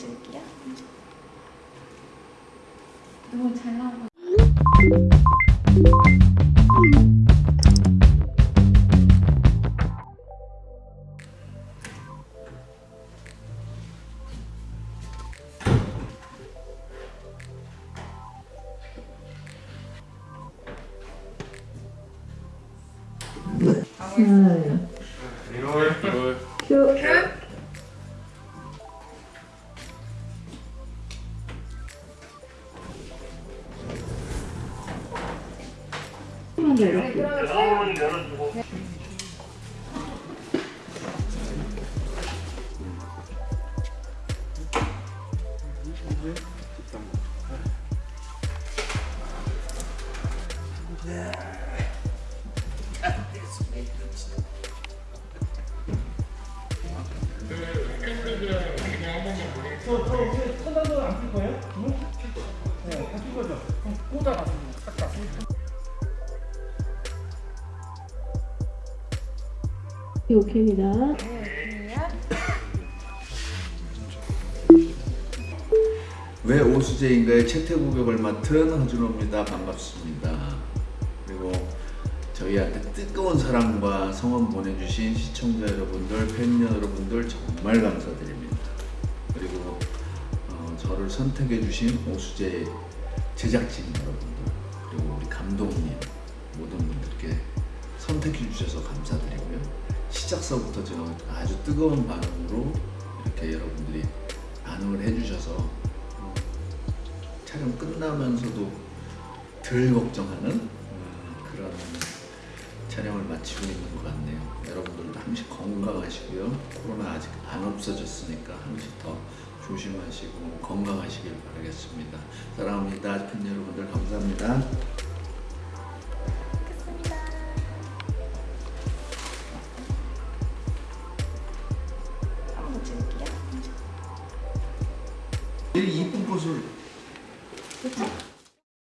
찍을게요. 너무 잘 나 오고. 천단도 안필 오케이입니다. 왜 오수재인가의 채태구격을 맡은 허준호입니다. 반갑습니다. 그리고 저희한테 뜨거운 사랑과 성원 보내주신 시청자 여러분들, 팬 여러분들 정말 감사드립니다. 그리고 어, 저를 선택해주신 오수재 제작진 여러분들, 그리고 우리 감독님 모든 분들께 선택해 주셔서 감사드리고요. 시작서부터 제가 아주 뜨거운 반응으로 이렇게 여러분들이 반응을 해주셔서 어, 촬영 끝나면서도 덜 걱정하는 음, 그런 촬영을 마치고 있는 것 같네요. 여러분들도 항시 건강하시고요. 코로나 아직 안 없어졌으니까 항시 더 조심하시고 건강하시길 바라겠습니다. 사랑합니다. 팬 여러분들 감사합니다. 이쁜 꽃을 그쵸?